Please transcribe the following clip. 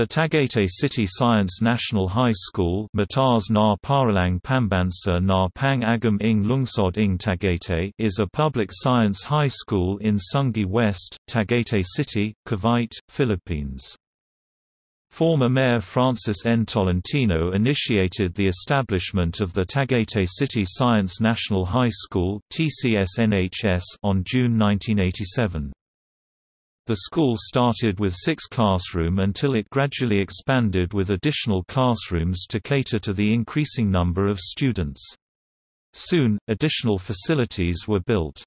The Tagaytay City Science National High School Mataas na Paaralang na Lungsod is a public science high school in Sungay West, Tagaytay City, Cavite, Philippines. Former Mayor Francis N. Tolentino initiated the establishment of the Tagaytay City Science National High School on June 1987. The school started with six classroom until it gradually expanded with additional classrooms to cater to the increasing number of students. Soon, additional facilities were built.